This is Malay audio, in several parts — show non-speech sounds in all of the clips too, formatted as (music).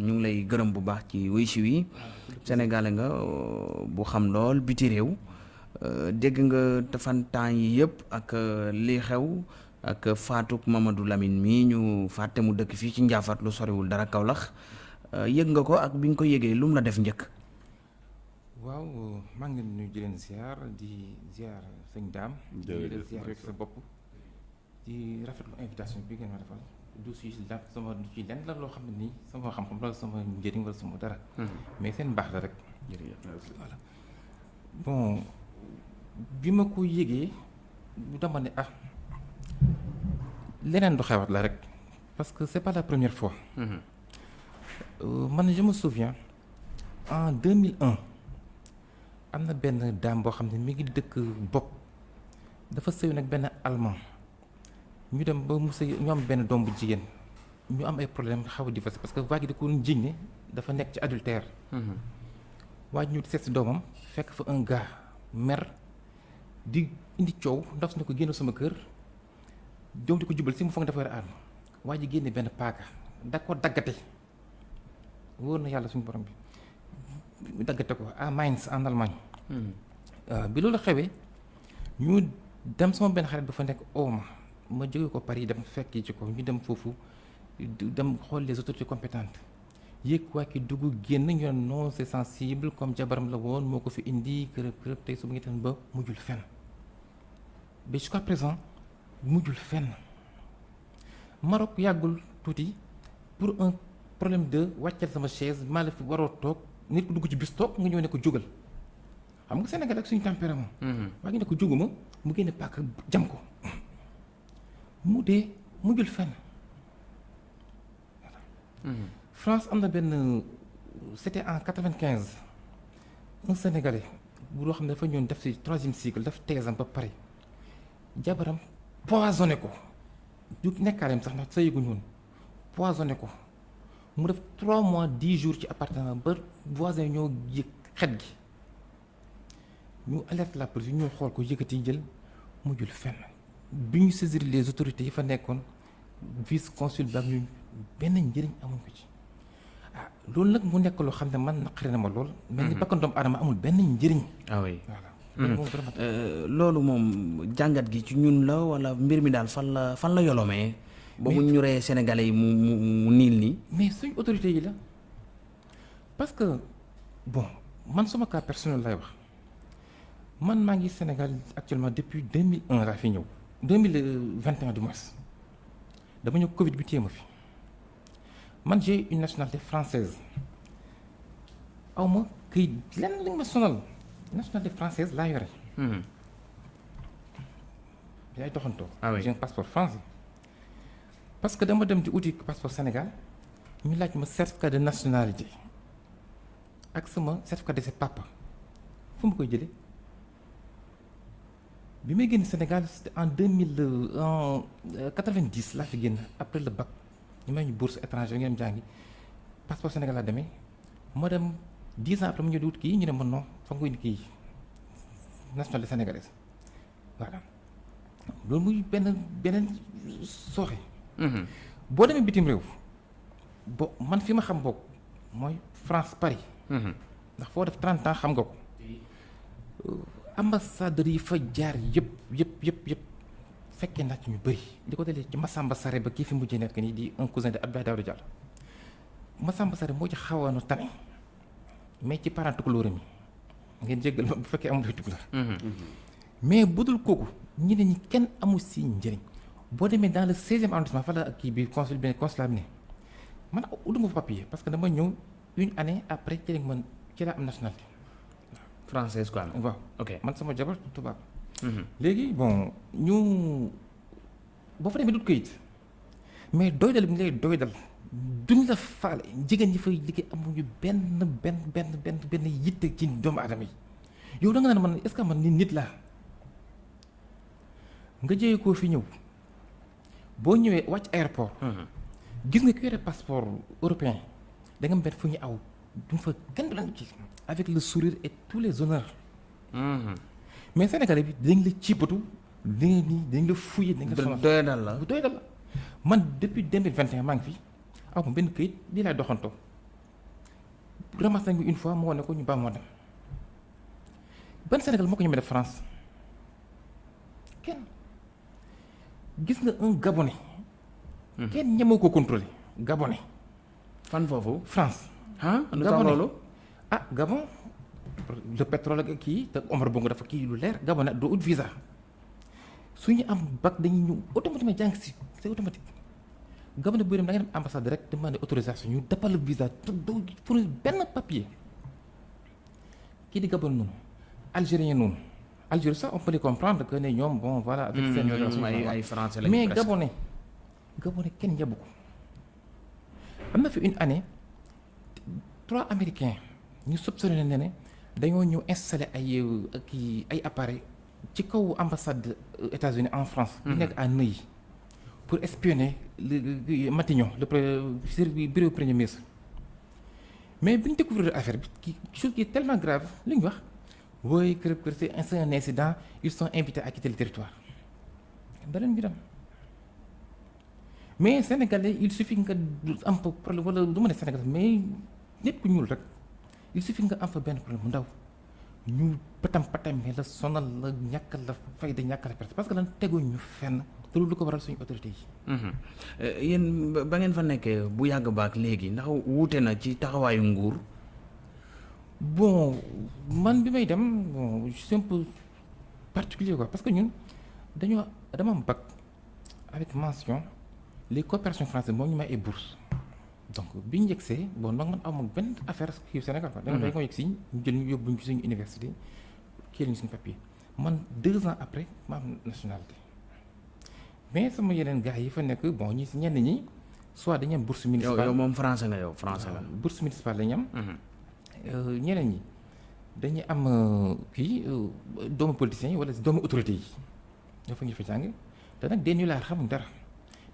ñu ngi lay gërëm bu baax ci wuy si wi. Sénégalais nga bu xam lool biti réew. Dégg nga fan temps yi yëpp ak lii xew ak faatuk Mamadou Lamine mii ñu fàtte mu dëkk fii ci Njaafat lu soriwul dara Kaolack. Yëg nga ko ak bi nga ko yëgee lu mu la def njëkk? Waaw maa ngi leen nuyu di leen ziar di ziar sëñ daam. Di leen ziar rek sa bopp. Di rafetlu invitation bi ngeen ma defal du si la sama du ci lenn la loo xam ne nii sama xam-xam la sama njëriñ wala sama dara. Mais seen baax la rek. Voilà. Bon bi ma ko yëgee dama ne ah leneen du xewat la rek. Parce que c'est pas la première fois. Man je me souviens en 2001 am na benn dame boo xam ne mi ngi dëkk bopp dafa sëy nag benn allemand ñu dem ba mu sëy ñu am benn doom bu jigéen ñu am ay problème xaw a divorcé parce que waa ji da ko jiñ ne dafa nekk ci adultère waa ji ñu seet si doomam fekk fa un gars mer di indi coow ndax su ne ko génn sama kër doom di ko jubal si mu foog dafa war a arme waa ji génne benn paaka da ko daggate wóor na yàlla suñu borom bi. Daggate ko à Mainz en Allemagne bi loolu xewee ñu dem sama benn xarit dafa nekk ooma ma jóge ko Paris dem fekki ci ko ñu dem foofu dem xool les autorités compétentes. Yëg waa ki dugg génn ñu ne non c'est sensible comme jabaram la woon moo ko fi indi kërëb kërëb tey su mu ngi tan ba mujjul fenn. Ba jusqu'à présent mujjul fenn. Maroc yàggul tuuti pour un problème de wàccal sama chaise maa la fi waroo toog nit ku dugg ci bis toog nga ñëw ne ko jógal. Xam nga Sénégal ak suñu tempérament. Waa ngi ne ko jóguma mu génne paaka jam ko mu dee mujjul fenn. France am na benn c'était en quatre-vingt-quinze un Sénégalais bu loo xam ne dafa ñëw def ci troisième cycle daf teesam ba pare. Jabaram poisonné ko. Du nekkaalem sax ndax woon poisonné ko. Mu def trois mois dix jours ci appartement ba voisin ñoo yëg xet gi. Ñu alerte la police ñu xool ko yëkkati jël mujjul fenn bi ñu saisir les autorités yi fa nekkoon vice consul ba ñu benn njëriñ amuñ ko ci ah loolu nag mu nekk loo xam ne man naqari na ma lool. mel ni bakkan doomu aadama amul benn njëriñ. ah oui voilà. loolu moom jàngat gi ci ñun la wala mbir mi daal fan la fan la yolomee? ba mu ñu ree Sénégalais yi mu mu mu niil nii. mais suñ autorités yi la parce que bon man sama cas personnel lay wax man maa ngi Sénégal actuellement depuis 2001 laa fi ñëw 2021 du moins dama ñëw Covid bi téye ma fi. Man j'ai une nationalité française. Aw ma këy lenn li ma sonal. Nationalité française laa yore. yaay doxantoo. ah oui. J'ai un passeport français. parce que dama dem di uti passeport Sénégal ñu laaj ma certificat de nationalité ak sama certificat de ses papa fu mu koy jëlee? Bi may génn Sénégal c'était en deux mille en quatre-vingt-dix laa fi génn après le bac. Ñu may ñu bourse étranger ngeen jàngi passeport Sénégal laa demee ma dem dix ans après mu ñëw di wut kii ñu ne ma non fa nga indi kii nationalité sénégalaise. Voilà. Loolu muy benn beneen sooxe. boo demee bitim réew bo man fi ma xam bokk mooy France Paris. ndax foo def 30 ans xam nga ko. Ambassadeurs yi fa jaar yëpp yëpp yëpp yëpp fekkee naa ci ñu bëri di ko dalee ci Massamba Sarré ba kii fi mujjee nekk nii di un cousin de Abdoulaye Daouda Diallo Massamba Sarré moo ci xawoon a tane mais ci parent tukulóor mi ngeen jéggal ma bu fekkee amul tukulóor mais budul kooku ñi ne ñi kenn amul si njëriñ. boo demee dans le seizième arrondissement fa la kii bi consul bi consulat bi ne man utuma fa papier parce que dama ñëw une année après ci lañ man ci laa am nationalité française quoi. waaw ok man sama jabar tubaab léegi bon ñu boo fa demee dut kayit mais doy dal bi ñu lay doy dal. Duñ la faale jigéen ñi fay liggéey amuñu benn benn benn benn benn yitte ci doomu aadama yi yow da nga naan man est-ce que man nit nit laa nga jëyee koo fi ñëw boo ñëwee wàcc aéroport. gis nga ku yore passeport européen da nga benn fu ñu aw duñ fa kenn du la ci avec le sourire et tous les honneurs. mais Sénégalais bi dañ la ciipatu dañ la dañ la fouillé dañ la. Sonal doy dal la. Man depuis deux mille vingt et un maa ngi fi. Aw ma benn këyit lii laay doxantoo. Ramassé nañ une fois mu wane ko ñu baax moo dem ban Sénégal moo ko ñemee def France? Kenn. Gis nga un Gabonais. kenn ñemoo ko contrôler. Gabonais. fan foofu? France. Ah lu tax Gabonais. loolu. ah Gabon le pétrole ak kii te Omar Bongo dafa kii lu leer Gabonais doo ut visa su ñu am bac dañuy ñëw automatiquement jàng si c'est automatique Gabonais bu dem da nga dem ambassade rek demander autorisation ñu defal la visa te doo pour benn papier kii di Gabon noonu Algérien noonu Algérie sax on peut les comprendre que ne ñoom bon voilà. avec seen ñoom ay ay français lañu mais. Gabonais Gabonais kenn yabu ko am na fi une année trois américains ñu soupçonné ne ne dañoo ñëw installé ay kii ay appareils ci kaw ambassade États-Unis en France. bi nekk à Neuilly pour espionner le Matignon le bureau premier ministre. mais bi ñu découvrir affaire bi qui chose qui est tellement grave li ñu wax oui kër kër c'est un- incident ils sont invités à quitter le territoire beneen bi dem mais sénégalais il suffit nga am problème wala du ma ne sénégalais mais nit ku ñuul rek il suffit nga am fa benn problème bu ndaw ñu patam patam la sonal la ñàkkal la fayda ñàkkal la perte parce que lan teguñ ñu fenn te loolu lu ko waral suñu autorité yi. Mhm. Euh, yéen ba- ngeen fa nekkee bu yàgg baak léegi ndax wuute na ci taxawaayu nguur. bon man bi may dem bon je suis un peu particulier quoi parce que ñun dañoo dama am bac avec mention les coopérations françaises moom ñu may ay bourse donc bi ñu yegsee bon nag man amoon benn affaire kii Sénégal quoi. da nga ko yegg si ñu jël ñu yóbbu ñu ci suñu université kii la ñu suñu papier man deux ans après ma am nationalité mais sama yeneen gars yi fa nekk bon ñi si ñenn ñi soit dañu am bourse municipale yow moom français nga yow français nga. waaw, bourse municipale la ñu am. Mhm. Euh, ñeneen ñi dañuy am euh, kii euh, doomu politiciens yi wala doomu autorités yi ñoo fa ñu fa jàng te nag des nullards xamuñ dara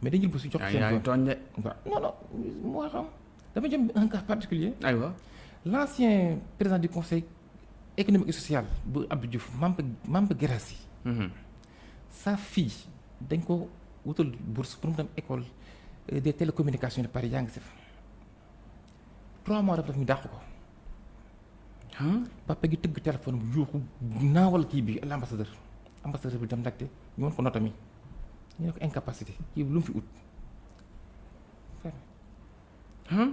mais dañu jël bu si jox yaa seen yaa ngi doom tooñ de. waaw non non moo xam dama jëm un cas particulier. Aywa. l'ancien président du conseil économique et social bu Abdou Diouf Mamba Mamba Guirassy Mhm. sa fille dañ ko wutal bourse pour mu dem école euh, des télécommunications de Paris si fa trois mois daf daf ñu dàq ko. Ah papa gi tëgg téléphone bu yuuxu naawal kii bi l'ambassadeur. Ambassadeur bi dem laajte ñu won ko nota mi ñu ne ko incapacité kii bi lu mu fi ut ah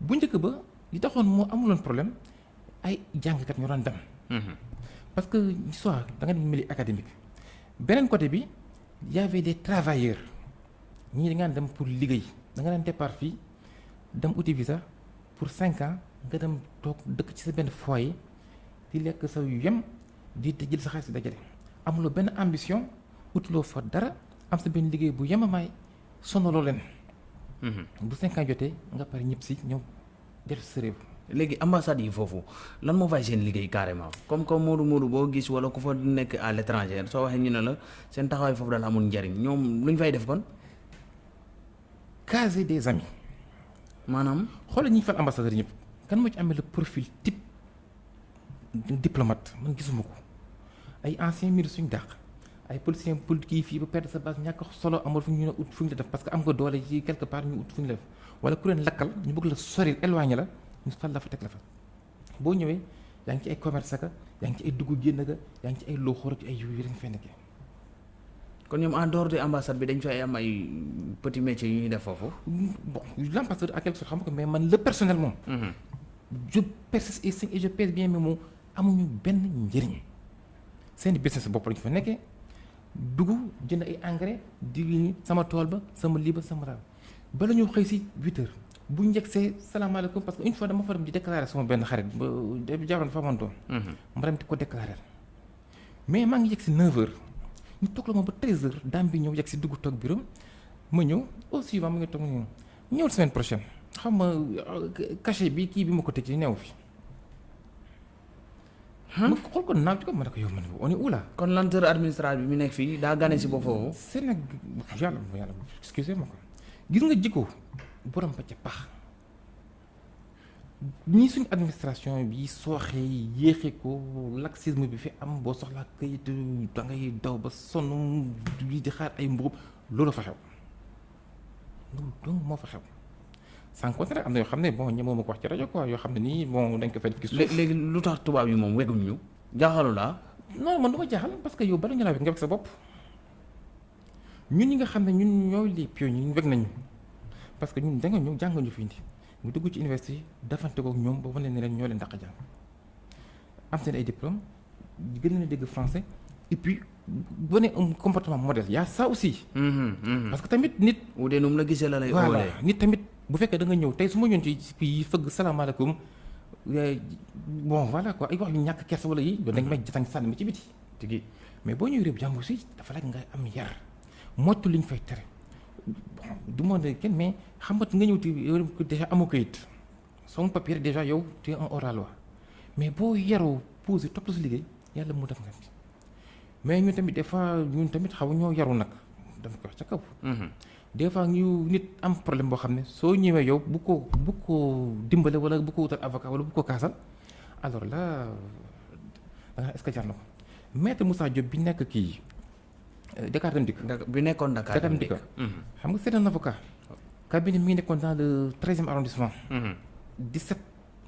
bu njëkk ba li taxoon moo amuloon problème ay jàngkat ñoo doon dem Mhm. parce que soit da nga dem milieu académique beneen côté bi y avait des travailleurs ñii da ngaan dem pour liggéey da nga daan départ fii dem uti visa pour cinq ans nga dem toog dëkk ci sa benn foyer di lekk sa yem di di jël sa xaalis di dajale amuloo benn ambition utuloo fa dara am sa benn liggéey bu yemamaay sonaloo leen. Mhm. bu cinq ans jotee nga pare ñëpp si ñëw def sa réew. Léegi ambassade yi foofu lan moo fay seen liggéey carrément? Comme comme Modou Modou boo gis wala ku fa nekk à l'étranger soo waxee ñu ne la seen taxawaay foofu daal amul njariñ ñoom lu ñu fay def kon? Caser des amis. Maanaam. xoolal ñi fal ambassadeur ñëpp kan moo ci amee le profil type diplomate? Man gisuma ko. Ay anciens ministres suñu dàq ay politiciens politique yi fii ba perdre sa base ñàkk solo amul fu ñu ne ut fu ñu la def parce que am nga doole ci quelque part ñu ut fu ñu la def wala ku leen lakkal ñu bëgg la sori éloigné la ñu fal la fa teg la fa. Boo ñëwee yaa ngi ci ay commerce ka yaa ngi ci ay dugg génn ga yaa ngi ci ay looxoor ak ay yu yi fay nekkee kon ñoom en dehors de ambassade bi dañ fay am ay petit métier yu ñuy def foofu. bon l'ambassadeur à quelque sorte xam nga mais man le personnel moom Mhm. je persiste et signe et je pèse bien mais moom amuñu benn njëriñ. Seen business bopp lañu fa nekkee dugg jënd ay engrais di sama tool ba sama lii ba sama raal bala ñu xëy si huit heures bu njëkk see salaamaaleykum parce que une fois dama fa dem di déclarer sama benn xarit ba jabaram fa amoon doom. Mhm. ma dem di ko déclarer. Mais maa ngi yegg si neuf heures. Ñu toog la moom ba treize heures daam bi ñëw yegg si dugg toog bureau ma ñëw au suivant mu ngi toog ñëwul semaine prochaine. Xam nga euh, cachet bi kii bi ma ko tëj neew fi ma xool ko naaw ci ko ma ne ko yow man on est où là kon lenteur administrative bi mu nekk fii daa gane si ba foofu. Sénégal yàlla yàlla excusez moi ko gis nga jikko borom ba ca pax ñii suñu administration bi sooxee yéexee ko laxisme bi fi am boo soxlaa kayit da ngay daw ba sonn di xaar ay mbugub loolu fa xew loolu donc moo fa xew sans compter nag am na yoo xam ne bon ñemoo ma ko wax ci rajo quoi yoo xam ne nii bon dañ ko fay def ci suuf léegi lu tax tubaab yi moom weguñ ñu jaaxalu laa non man du ma jaaxal parce que yow bala ñu laa weg nga weg sa bopp ñun ñi nga xam ne ñun ñooy les pionniers ñun weg nañu parce que ñun da nga ñëw jàng ñu fi indi mu dugg ci université yi defante ko ñoom ba wane ne leen ñoo leen dàq jàng am seen ay diplôme gën leen a dégg français. Et puis wane un comportement modèle y a ça aussi parce que tamit nit nu mu la gisee la lay voilà nit tamit bu fekkee da nga ñëw tey su ma ñëwoon ci fii fëgg salaamaaleykum bon voilà quoi ay wax yu ñàkk kersa wala. Yi dañ may jatañ sànni ma ci biti tigi mais boo ñëwee réew jàmbur si dafa laaj nga am yar moytu li ñu fay tere bon du ma ne kenn mais xam nga nga ñëw ci yow déjà amoo kayit son papier déjà yow tu es un hors la loi mais boo yaroo posé topp sa liggéey yàlla mu def nga ci mais ñun tamit des fois ñun tamit xaw ñoo yaru nag dama ko wax ca kaw. Des fois ñu nit am problème boo xam ne soo ñëwee yow bu ko bu ko dimbale wala bu ko wutal avocat wala bu ko kaasal alors là da nga est-ce que jar na ko maître Moussa Diop bi nekk kii euh, Dakar Dem Dikk Dak- bi nekkoon Dakar dem dikk. Dikk xam nga c'est un avocat cabinet mi ngi nekkoon dans le treizième arrondissement Mhm. 17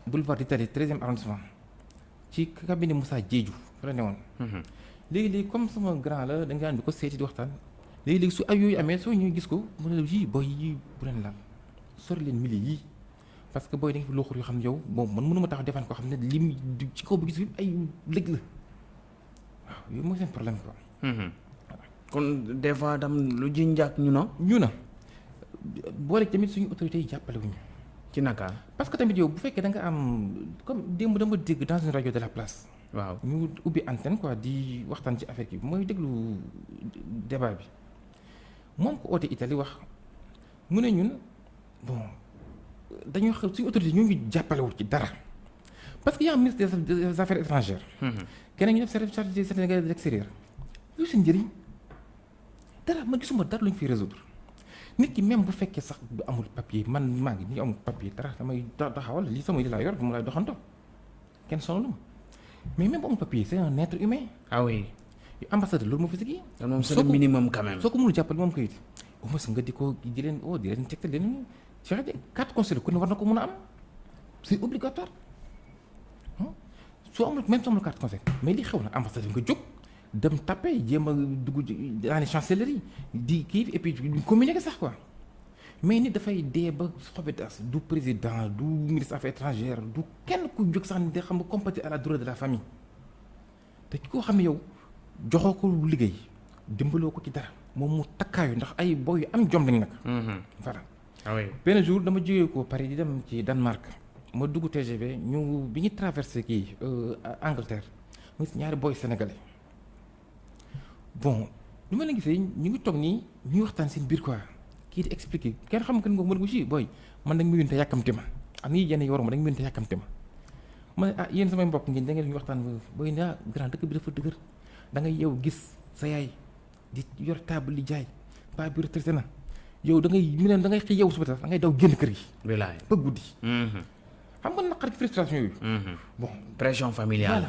boulevard d'Italie treizième arrondissement ci cabinet Moussa Diédhiou fa la newoon Mhm. léegi-léegi comme sama grand la da nga di ko seeti di waxtaan léegi-léegi su ay yooyu amee soo ñëwee gis ko mu ne la yii booy yii bu leen laal sori leen mili yii parce que booy da nga fi looxur yoo xam ne yow bon man mënuma tax defaan koo xam ne lim ci kaw bi gis fi ay lëg la waaw yooyu mooy seen problème quoi kon des fois tam lu ji njàkk ñu no ñu na boole tamit suñu autorités yi jàppale wuñu ci naka parce que tamit yow bu fekkee da nga am comme démb dama dégg dans une radio de la place waaw ñu ubbi antenne quoi di waxtaan ci affaire bi mooy déglu débat bi moom ko oote Italie wax. Mu ne ñun bon dañoo xam suñu autorité ñu ngi jàppalewul ci dara. Parce que y a un ministre des affaires étrangères. Mhm. keneen ñu def service chargé des Sénégalais de l'extérieur. Lu seen njëriñ? Dara ma gisuma dara lu ñu fi résoudre. Nit ki même bu fekkee sax bu amul papier man maa ngi nii amul papier dara damay ta- taxawal lii sama li laa yor mu lay doxantoo kenn sonalu ma mais même bu amul papier c'est un être humain. Ah oui ambassadeur loolu moo fi sigi kon moom c'est Soo le ko- minimum quand même soo ko mënul jàppale moom kayit au moins nga di ko di leen oh di leen tegtal leen Cheikh Adi carte consulaire ku ne war na ko mën a am? C'est obligatoire ah soo amul même soo amul carte consulaire mais li xew na ambassadeur nga jóg dem tapé jéem a dugg dans les chancelleries di kii et puis di communiquer sax quoi mais nit dafay dee ba xobetas du président du ministre affaires étrangères du kenn ku jóg sax ne de xam nga compatir à la douleur de la famille. Te ki koo xam yow joxoo ko liggéey dimbaloo ko ci dara moom mu takkaayu ndax ay boy yu am jom lañ nag. Mhm. voilà. Ah oui. Benn jour dama jógee ko Paris di dem ci Danemark ma dugg TGV ñu bi ñu traversé kii euh, Angleterre mu gis ñaari boy sénégalais. Bon lu ma leen gisee ñu ngi toog nii ñuy waxtaan seen biir quoi. Kii di expliquer kenn xam nga mën ko si booy man dañ ma yónni te yàkkamti ma. Am yenn yi dañ ma yónni te yàkkamti ma. Ma ne ah yéen samay mbokk ngeen da ngeen ñu waxtaan booy ne ah grand dëkk bi dafa dëgër da ngay yow gis sa yaay di yor table di jaay paa bi retraité na yow da ngay mu ne da ngay xëy yow suba da ngay daw génn kër gi. Bilaay ba guddi. Mhm. xam nga naqar frustration yooyu. Mhm. bon. Pression familiale.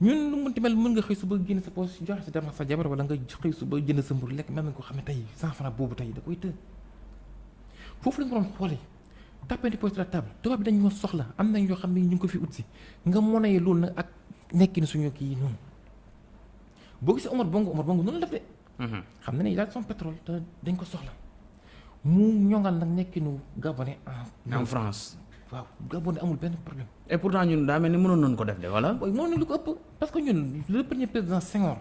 Ñun lu mu ti mel mën nga xëy suba génn sa poche joxe sa dama sa jabar wala nga xëy suba jënd sa mburu lekk même nga ko xam ne tey cent francs boobu tey da koy të. Foofu lañ ko doon xoolee. Tapé di poche de la table. Tubaab bi dañ ñoo soxla. Am nañ yoo xam ne ñu ngi ko fi ut si. Nga loolu nag ak nekkin suñu kii noonu boo gisee Omar Bongo Omar Bongo noonu la def de Mhm. xam na ne il a son pétrole te dañ ko soxla. Mu ñongal nag nekkinu Gabonais en en France. Waaw Gabonais amul benn problème. Et pourtant ñun daa mel ni mënoon nañu ko def de wala mooy moo ne lu ko ëpp parce que ñun le premier président Senghor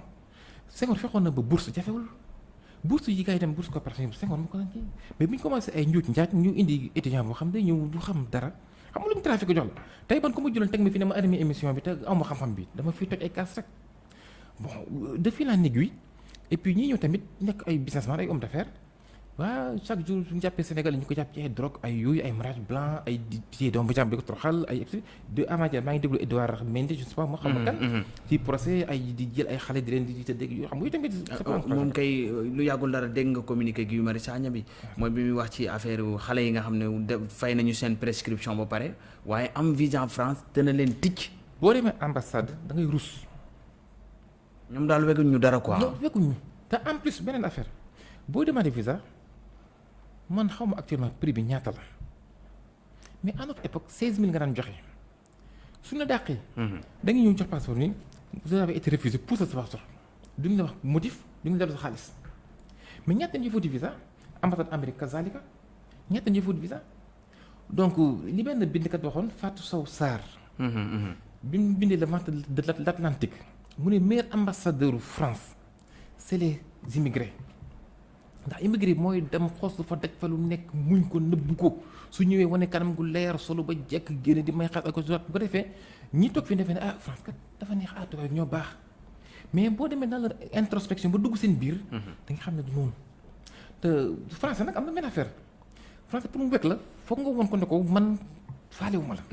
Senghor fexoon na ba bourse jafewul. Bourse yi gars yi dem bourse coopérative Senghor mu ko daan kii. Mais bu ñu commencé ay njuuj njaaj ñu indi étudiant boo xam ne ñëw du xam dara. Xam nga lu mu trafic jox la tey ban ko ma jëloon teg ma fi ne ma animé émission bi te aw ma xam-xam bi dama fiy toj ay kaas rek bon de fil en aiguille et puis ñii ñëw tamit nekk ay businessman ay homme d'affaires. Chaque jour suñu jàppee Sénégal ñu ko jàpp ci ay drogue ay yooyu ay mariage blanc ay doom bu jàmm di ko toroxal ay de maa ngi déglu Edouard Mendy je ne sais pas moo xam kan. Mhm. ci procès ay di jël ay xale di leen di yoo xam nga tamit Ah, moom kay lu yàggul dara dégg nga communiqué Guy Marius Sagna bi. Mooy bi muy wax ci affaire xale yi nga xam ne de fay nañu seen prescription ba pare. Waaye am visa en France dana leen ticc. Boo demee ambassade da ngay rus ñoom daal weguñ ñu dara quoi. Te en plus beneen affaire. Boo demandé visa man xaw ma actuellement prix bi ñaata la. Mais à notre époque 16000 nga daan joxe. Suñu la dàqee. da nga ñëw jox passeport ni vous avez été refusé pour sa passeport. Duñu la wax motif duñu la def sa xaalis. Mais ñaata ñuy fóoti visa? Ambassade Amérique kazalika ñaata ñuy fóoti visa? Donc li benn bindkat waxoon Fatou Sow Sarr. bi mu bindee le de l'Atlantique mu ne meilleur ambassadeur France c'est les immigrés ndax immigré mooy dem xoos lu fa daj fa lu nekk muñ ko nëbbu ko su ñëwee wane kanam gu leer solo ba jekk génne di may xas ak ko bu ko defee ñi toog fi defee ne ah France kat dafa neex ah tubaab ñoo baax mais boo demee dans leur introspection ba dugg seen biir. da nga xam ne du noonu te français nag am na benn affaire français pour mu wekk la foog nga won ko ne ko man faalewuma la.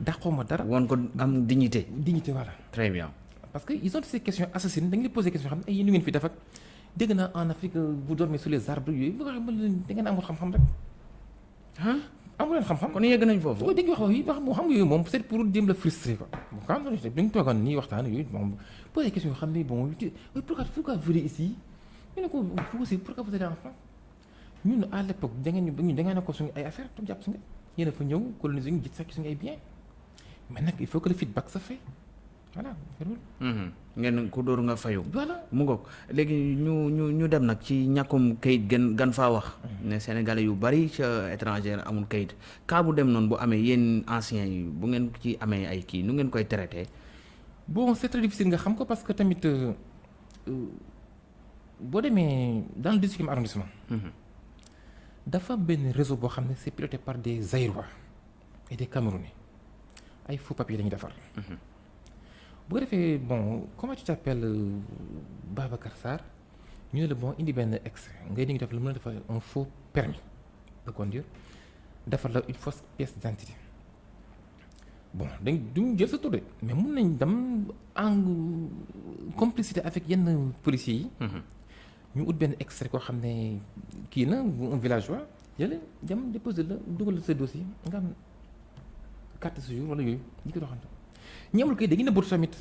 dàqoo ma dara. woon ko am dignité. dignité voilà. très bien. Parce que ils ont ces questions assassines dañu lay poser question xam ne yéen ngeen fi def ak dégg naa en Afrique vous dormez sous les arbres yooyu bu ko waxee da ngeen amul xam-xam rek. ah amu leen xam-xam. kon yegg nañ foofu. boo déggee wax yi wax moo xam nga yooyu moom c'est pour jéem la frustré quoi. bon quand même dañu toogoon nii waxtaan yooyu bon poser question yoo xam ne bon pourquoi pourquoi vous venez ici? Ñu ne ko vous aussi pourquoi vous allez en France ñun à l'époque da ngeen ñu da ngeen a ko suñu ay affaire tam jàpp si nga yéen a fa ñëw coloniser ñu gis sax suñu ay bien mais nag il faut que le feedback fait voilà. ngeen ku dóor nga fayu. voilà mu ngoog léegi ñu ñu ñu dem nag ci ñàkkum kayit gën gan faa wax. ne sénégalais yu bari ca étranger amul kayit cas bu dem noonu bu amee yéen anciens yi bu ngeen ci amee ay kii nu ngeen koy traité. bon c'est très difficile nga xam ko parce que tamit boo demee dans le dix-huitième arrondissement. dafa benn réseau boo xam ne c'est piloté par des Zaïrois et des Camerounais ay faux papiers la ñuy defar. Bu ko defee bon comment tu t'appelles Babacar Sarr? Ñu ne la bon indi benn extrait. Ngay di ngi def la mën a defar un faux permis de conduire. Defar la une fausse pièce d'identité. Bon dañ duñ jël sa tur de mais mun nañ dem en complicité avec yenn policiers yi. ñu ut benn extrait koo xam ne kii na un villageois. Yële dem déposer la dugal sa dossier nga am carte de séjour wala yooyu ñu ko ñi amul kay dañuy nëbbatu tamit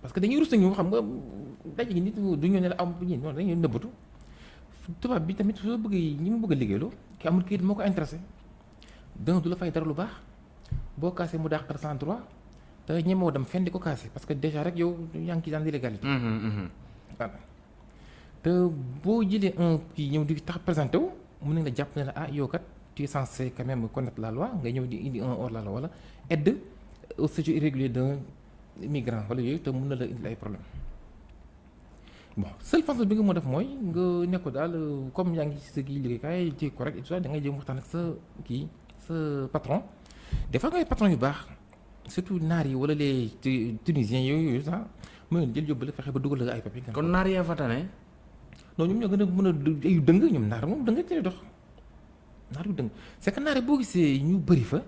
parce que dañuy rus ñu xam nga daje gi nit du ñu ne la am ñi noonu dañuy nëbbatu tubaab bi tamit soo bëggee ñi mu bëgg a liggéeyloo ki amul kayit moo ko intéressé danga du la fay dara lu baax boo kaasee mu dàqal sans droit te ñemoo dem fenn di ko kaase parce que déjà rek yow yaa ngi ci dans l'illégalité voilà te boo jëlee un kii ñëw di tax présenté wu mun nañ la jàpp ne la ah yow kat tu es censé quand même connaître la loi nga ñëw di indi un hors la loi wala aide au séjour irrégulier d'un migrant wala yooyu te mun na la indil ay problème bon seule façon bi nga moo def mooy nga nekk daal comme yaa ngi ci sa kii liggéeykaay ci correct et tout ça da ngay jëm waxtaan ak sa kii sa patron des fois ngay patron yu baax surtout naar yi wala les tunisiens yooyu sax mën jël yóbbu la fexe ba dugal la ay papier kon naar yaa fa tane non ñoom ñoo gën a mën a ay dëng ñoom naar moom dëng ci dox naar yu dëng c'est que naar boo gisee ñu bëri fa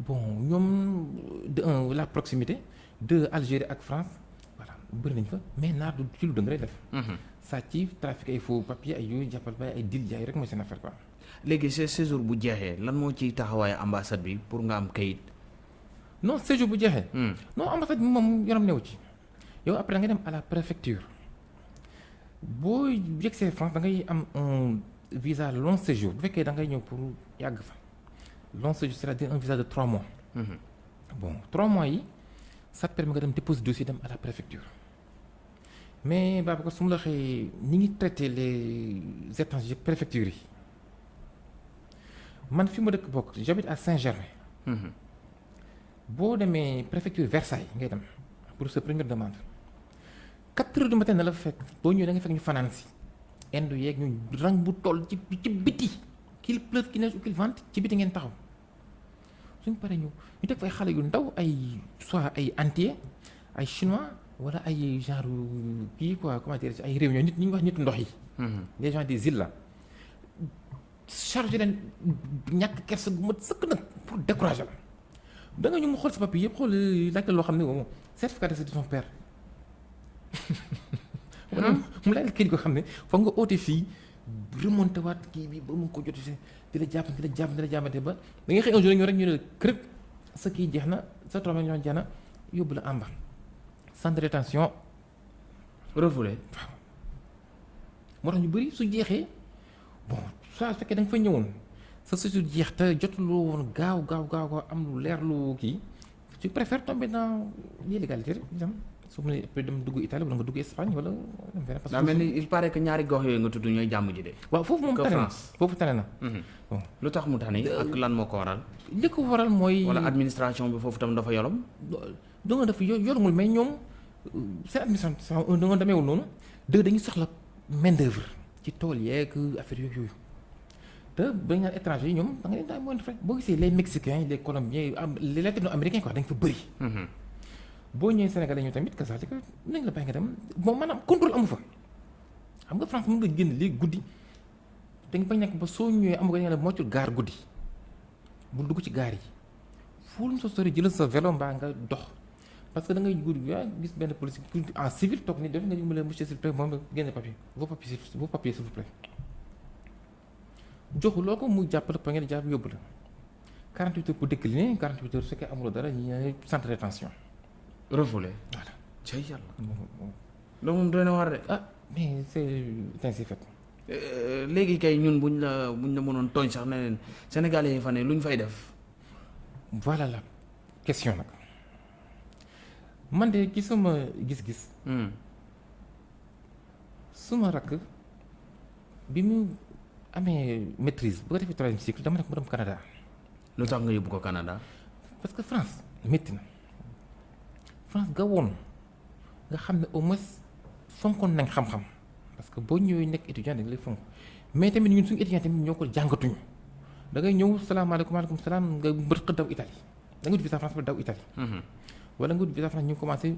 bon ñoom de un la proximité de Algérie ak France voilà bëri nañ fa mais naar du ci lu dëng rek def. sàcc trafic ay faux papier ay yooyu jàppal ba ay dil jaay rek mooy seen affaire quoi. léegi ce séjour bu jeexee lan moo ci taxawaayu ambassade bi pour nga am kayit? non séjour bu jeexee. non ambassade bi moom yoonam newu ci yow après da nga dem à la préfecture boo yegsee France da ngay am un visa long séjour bu fekkee da ngay ñëw pour yàgg fa séjour c'est-à-dire un visa de trois mois. bon trois mois yi ça te permet nga dem déposer dossier dem à la préfecture. Mais Babacar su ma la waxee ngi traité les étrangers préfecture yi. Man fi ma dëkk bokk j'habite à Saint-Germain. boo demee préfecture Versailles ngay dem pour sa première demande. Quatre heures du matin na la fekk boo ñëwee da nga fekk ñu fanaan si. Indu yeeg ñu rang bu toll ci ci biti. Qu'il pleuve qu'il neige ou qu'il vente ci biti ngeen taxaw suñ paree ñu ñu teg fa ay xale yu ndaw ay soit ay antillais ay chinois wala ay genre kii quoi comment dire ay réunion nit ñi wax nitu ndox yi les gens des îles là chargé leen ñàkk kersa gu mat sëkk nag pour décourager la da nga ñu mu xool sa papier yëpp xool laajte loo xam ne moom certificat de son père mu laaj la kii ko xam ne foog nga oote fii remonté waat kii bi ba mu ko jot di la jàpp di la jàpp di la jàppante ba da ngay xëy un jour ñu rek ñu kërëb sa kii jeex na sa trois millions jeex na yóbbu la amba de rétention refoulé. Moo tax ñu bëri su jeexee bon soit su fekkee da nga fa ñëwoon sa séjour jeex te jotuloo woon gaaw gaaw gaaw am lu leer lu kii tu préfères tomber dans l'illégalité dem su ma nee après dem dugg Italie wala nga dugg Espagne wala parce daa mel ni il paraît que ñaari gox yooyu nga tudd ñooy jàmm ji de. waaw foofu moom que tane na foofu tane na bon lu tax mu tane ak lan moo ko waral. li ko waral mooy wala administration bi foofu tam dafa yolom. do nga def yo yorumul mais ñoom seen administration un da nga demeewul noonu deux dañuy soxla main d'œuvre ci tool yeeg affaire yooyu yooyu te ba nga étranger yi ñoom da nga leen daal moyen de frais boo gisee les mexicains les colombiens les latino-américains quoi dañ fa bëri boo ñëwee Sénégalais ñu tamit kasaalika nañ la bàyyi nga dem bon maanaam contrôle amu fa xam nga France mën nga génn léegi guddi da nga bañ nekk ba ñëwee amu ko nga ne moccul gaar guddi bul dugg ci gaar yi fuul sa sori jëlal sa vélo mbaa nga dox parce que da ngay yaa gis benn police en civil toog ni def nga ñu monsieur s'il vous plaît moom génne papier vos papiers vos papiers s'il vous plaît joxuloo ko mu jàppale pa ngeen jàpp yóbbu la 48 heures pour décliner 48 heures su fekkee amuloo dara ñu ne centre de rétention refoulé. voilà cay yàlla. loolu moom doy na war de. ah mais c'est ainsi fait Euh, léegi kay ñun buñ la buñ la mënoon tooñ sax ne leen sénégalais yi fa ne luñ fay def? voilà la question nag man de ci sama gis-gis Hmm. suma rakk bi mu amee maîtrise bu ko defee troisième cycle dama nekk mu dem Canada lu tax nga yóbbu ko Canada? parce que France métti na France nga woon. Nga xam ne au moins fonkoon nañ xam-xam. Parce que boo ñëwee nekk étudiant dañ lay fonk. Mais tamit ñun suñu étudiant tamit ñoo ko jàngatuñu. Da ngay ñëw salaamaaleykum maaleykum salaam nga mbërëq daw Italie. Da nga wut visa France ba daw Italie. Mhm. wala nga wut visa France ñu commencé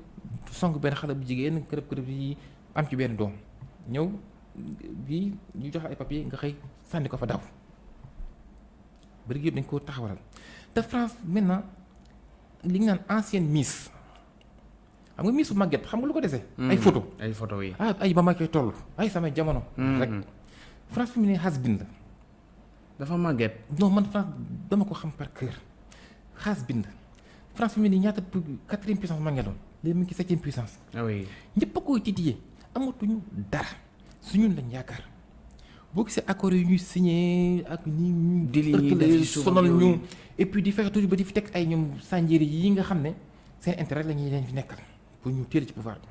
song benn xale bu jigéen kërëb kërëb yi am ci benn doom. Ñëw bii ñu jox ay papier nga xëy sànni ko fa daw. Bëri yëpp dañ ko taxawalal. Te France maintenant li ñu naan ancienne Miss xam nga Miss màgget xam nga lu ko dese? ay photo. Ay photo yi. ah ay ba ma koy toll. Ay samay jamono. rek. Mhm. France fi mu ne dafa non man France dama ko xam par cœur. France fi mu ne ñaata quatrième puissance maa ngi doon. Léegi mu ngi ci septième puissance. Ah oui. ñëpp a koy titillé amatuñu dara. Su ñun lañ yaakaar. Boo gisee accords yi ñuy signé ak ni ñu sonal ñu. et puis di fexe toujours ba di fi teg ay ñoom sànjéeri yi nga xam ne seen intérêt la ñuy leen fi nekkal pour ñu téel ci pouvoir bi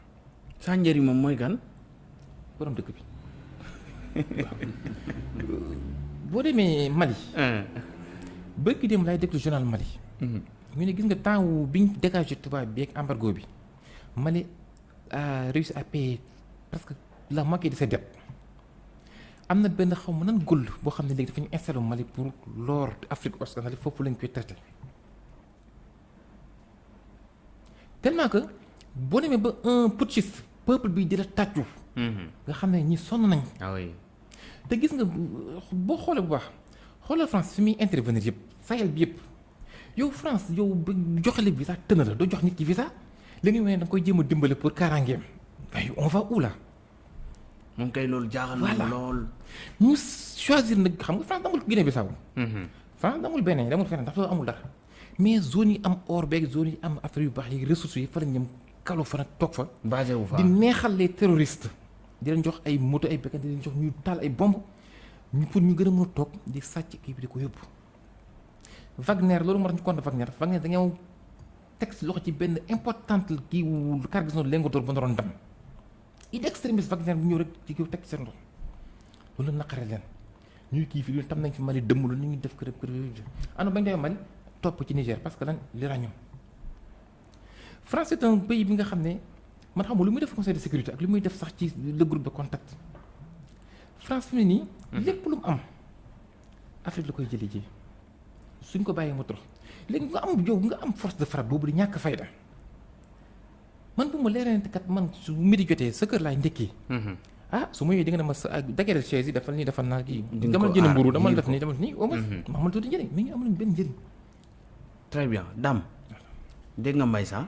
Sanjari moom mooy kan. borom dëkk bi (laughs) boo demee Mali bërki dem laay déglu journal Mali ñu ne gis nga temps wu biñ dégagé tubaab bi ak embargo bi Mali a réussi à payer presque la moitié de ses dettes am na benn xaw ma nan gëll boo xam ne léegi dafa ñu installé Mali pour l'or Afrique occidentale foofu lañ koy traité tellement que boo demee ba un putschiste peuple bi di la tàccu nga xam ne ñi sonn nañ ah oui. te gis nga boo xoolee bu baax xoolal France fi muy intervenir yëpp Sahel bi yëpp yow France yow ba joxale visa tëna la doo jox nit ki visa. Li nga ne da nga koy jéem a dimbale pour kaaraangeem waaye on va où là moom kay loolu jaaxal na Voilà. ma lool. ñu choisir nag xam nga France damul Guinée Bissau France damul beneen damul feneen ndax loolu amul dara mais zone yi am or beeg zone yi am affaire yu baax yi ressources yi fa la ñëm kalu fa nag toog fa basé wu fa. di neexal les terroristes. Di leen jox ay moto ay béykat di leen jox ñuy taal ay bomb ñu pour ñu gën a mën a toog di sàcc kii bi di ko yóbbu. Wagner loolu moo tax ñu compte Wagner. Wagner dañoo teg si loxo ci benn importante kii wu cargaison lingotor ba naroon dem. Idée extrémiste Wagner bu ñëw rek ci teg ci seen loxo. Loolu la naqare leen. Ñuy kii fi lu tam nañ fi Mali dëmm lu ñu def kërëb kërëb ano bañ demee Mali topp ci Niger parce que lan l'uranium France c'est un pays bi nga xam ne man xam nga lu muy def conseil de sécurité ak lu muy def sax ci le groupe de contact. France fi mu ne nii. lépp lu mu am Afrique la koy jëlee ji. Suñ ko bàyyee mu torox. Léegi nga am yow nga am force de frappe boobu di ñàkk fayda. Man bu ma leeree ne kat man su midi jotee sa kër laay ndekkee ah su ma ñëwee di nga ne ma sa ah daggeral chaise yi defal nii defal naa kii. di nga dama ko jënd aar, mburu dama def nii dama nii au moins. ma xamal tuuti njëriñ. Mais ñu amuñu benn njëriñ. très bien. Dame dégg nga Mbaye Sa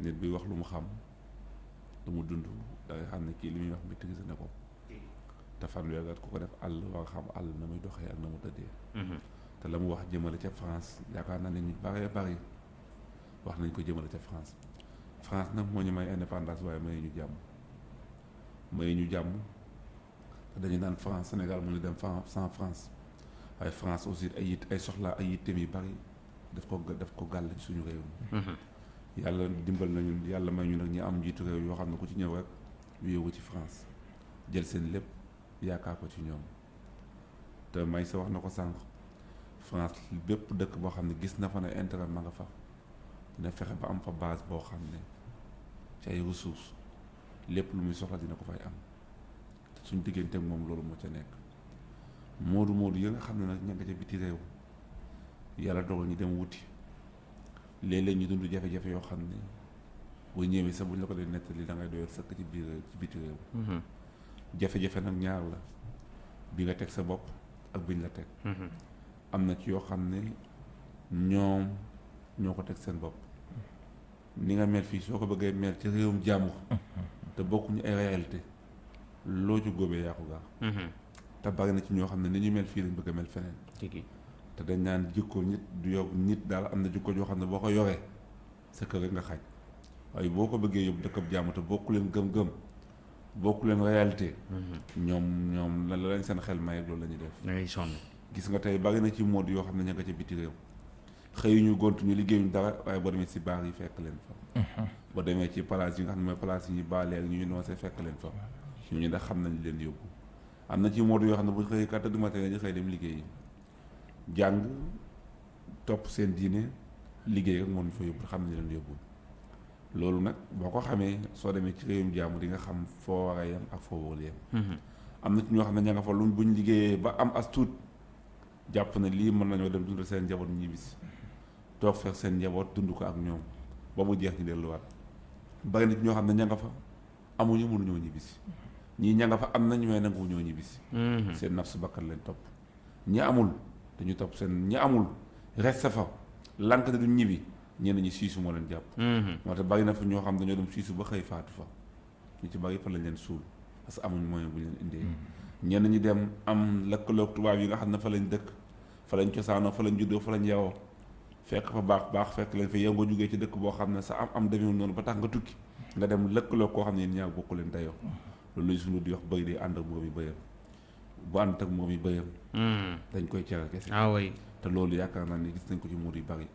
nit bi wax lu mu xam lu mu dund da ngay xam ne kii li muy wax maîtrise na ko te fanweer at ku ko def àll war a xam àll na muy doxee ak na mu tëddee te la mu wax jëmale ca France yaakaar naa ne ñu bare bari wax nañ ko jëmale ca France France nag moo ñu may indépendance waaye may ñu jàmm may ñu jàmm te dañu naan France Sénégal mu ngi dem sans France waaye France aussi ay yit ay soxla ay yitteem yu bari daf ko daf ko gàll suñu réew mi yàlla dimbal nañu yàlla may ñu nag ñi am njiitu réew yoo xam ne ku ci ñëw rek wéewu ci France jël seen lépp yaakaar ko ci ñoom. Te may sa wax na ko sànq France bépp dëkk boo xam ne gis na fa ne intérêt ma nga fa dina fexe ba am fa base boo xam ne ci ay ressources lépp lu muy soxla dina ko fay am. Te suñ diggante moom loolu moo ca nekk. Moodu moodu yi nga xam ne nag ña nga ca biti réew yàlla dogal ñu dem wuti léeg-léeg ñu dund jafe-jafe yoo xam ne boo ñëwee sax bu ñu la ko dee nettali da ngay doyal sëkk ci biir ci biti réew jafe-jafe nag ñaar la bi nga teg sa bopp ak biñ la teg am na ci yoo xam ne ñoom ñoo ko teg seen bopp ni nga mel fii soo ko bëggee mel ci réewum jàmbur te bokkuñu ay réalité loo ci góobee yaa ko gaax te bari na ci ñoo xam ne ni ñu mel fii lañ bëgg a mel feneen te dañ naan jikko nit du yow nit daal am na jikko joo xam ne boo ko yoree sa kër rek nga xaaj. Waaye boo ko bëggee yóbbu dëkkab jàmm te bokku leen gëm-gëm bokku leen réalité ñoom ñoom la lañ seen xel may loolu la ñuy def. Ngay sonn. Gis nga tey bari na ci mode yoo xam ne ña nga ca biti réew. Xëyuñu gontu ñu liggéeyuñu dara waaye boo demee si baar yi fekk leen fa. Boo demee ci place yi nga xam ne mooy place yi ñu baale ak ñu ñu noosee fekk leen fa. Ñooñu ndax xam nañ leen yóbbu. Am na ci mode yoo xam ne bu xëyee quatre heures du matin ñu xëy dem liggéeyi jàng topp seen diine liggéey ak ñu fa yóbbu xam nañ leen yóbbu. Loolu nag boo ko xamee soo demee ci réewum jàmm di nga xam foo war a yem ak foo warul yem. Am na ci ñoo xam ne ña nga fa luñ buñ liggéeyee ba am as tuut jàpp na lii mën nañoo dem dundal seen njaboot ñibbisi toog fekk seen njaboot dund ko ak ñoom ba mu jeex ñu delluwaat. Bari na ci ñoo xam ne ña nga fa amuñu mënuñoo ñibbisi ñii ña nga fa am nañ mais nangu ñoo ñibbisi seen naf su bakkan lañ topp. Ñi amul dañu topp seen ñi amul reste fa. Lank ne duñ ñibbi ñenn ñi siisu moo leen jàpp. Moo tax bari na fa ñoo xam dañoo dem siisu ba xëy faatu fa. Ñu ci bari fa lañ leen suul parce que amuñ moyen bu leen indee. Ñenn ñi dem am lëkkaloog tubaab yi nga xam ne fa lañ dëkk. Fa lañ cosaanoo fa lañ juddoo fa lañ yaroo. Fekk fa baax baax fekk lañ fa yow nga jógee ci dëkk boo xam ne sa am am demeewul noonu ba tax nga tukki. Nga dem lëkkaloog koo xam ne yéen ñaar bokku leen dayoo loolu suñu di wax bëy di ànd ak yi bëyam bu ànd ak moom yi bëyam dañ koy cere kese ah oui te loolu yaakaar naa ne gis nañ ko ci muur yu bari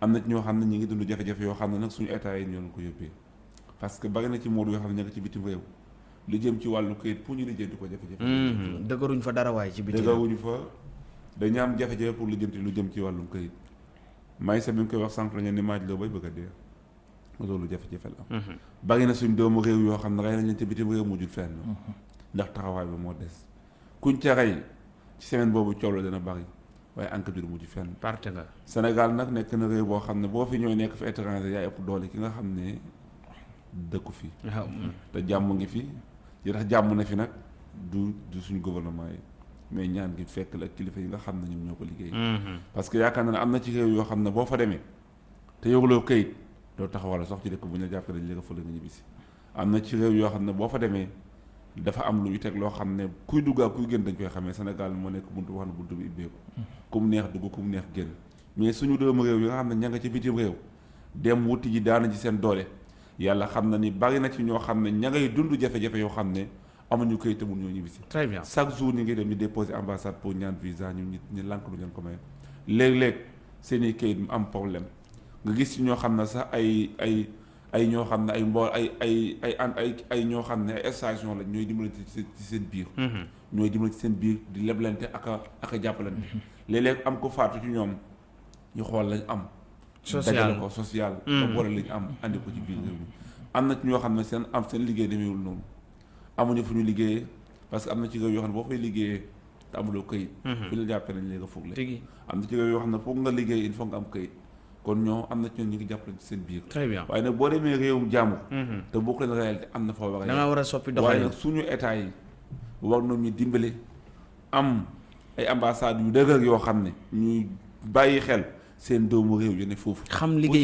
am na ci ñoo xam ne ñi ngi dund jafe-jafe yoo xam ne nag suñu état yi ñoo ko yóbbee parce que bari na ci muur yoo xam ne ña nga ci bitim réew lu jëm ci wàllu këyit pour ñu lijjanti ko jafe-jafe dëgëruñ fa dara waaye ci biti dëgëruñu fa dañu am jafe-jafe pour lijjanti lu jëm ci wàllum këyit may sa bi nga koy wax sànq la ngeen ni maaj loo bay bëgg a dee loolu jafe-jafe la am bari na suñ doomu réew yoo xam ne rey nañ leen ci bitim réew mujjul fenn ndax taxawaay bi moo des kuñ ca rey ci semaine boobu coow la dana bari waaye enquête bi du mujj fenn. Parte nga. Sénégal nag nekk na réew boo xam ne boo fi ñëwee nekk fi étranger yaay ëpp doole ki nga xam ne dëkku fi. Waaw. Te jàmm ngi fi. Yi tax jàmm na fi nag du du suñu gouvernement yi mais ñaan gi fekk la kilifa yi nga xam ne ñoom ñoo ko liggéey. Parce que yaakaar na ne am na ci réew yoo xam ne boo fa demee te yoruloo këyit doo taxawal sax ci dëkk bu ñu la jàppee dañ la fële nga ñibbisi. Am na ci réew yoo xam ne boo fa demee dafa am lu ñu teg loo xam ne kuy kuy génn dañ koy xamee Sénégal moo nekk buntu wax na buntu bi ibbeeku ku mu neex dugg ku mu neex génn. Mais suñu doomu réew yi nga xam ne ña nga ci bitim réew dem wuti ji daana ci seen doole. Yàlla xam na ni bari na ci ñoo xam ne ña ngay dund jafe-jafe yoo xam ne amuñu këyit te mun ñoo ñibbisi. Très bien. Chaque jour ñu ngi dem ñu déposer ambassade pour ñaan visa ñu ñu ñu lànk lu leen ko may léeg-léeg seen i këyit mu am problème. Nga gis ci ñoo xam ne sax ay ay ay ñoo xam ne ay mbool ay ay ay an ay ay ñoo xam ne ay station la ñooy dimbalante ci seen biir. Ñooy dimbalante ci seen biir di leblante ak a ak a jàppalante. Léeg-léeg am ko faatu ci ñoom ñu xool lañ am. Social. Ko social. Ba boole lañ am andi ko ci biir réew mi. Am na ci ñoo xam ne seen am seen liggéey demeewul noonu. Amuñu fu ñu liggéeyee parce que am na ci réew yoo xam ne boo fay liggéeyee te amuloo këyit. Fi la jàppee nañ léegi tigi am na ci réew yoo xam ne foog nga liggéey il faut nga am këyit kon ñoo am na ci ñoom ñu ngi jàppale ci seen biir. Très bien. Waaye nag boo demee réewum jàmm. Te bokk leen réalité am na fa war a da nga war a soppi waaye doxalin nag suñu état yi war nañu dimbale am ay ambassades yu dëgër yoo xam ne ñuy bàyyi xel seen doomu réew yi ne foofu. Xam bu liggéey ci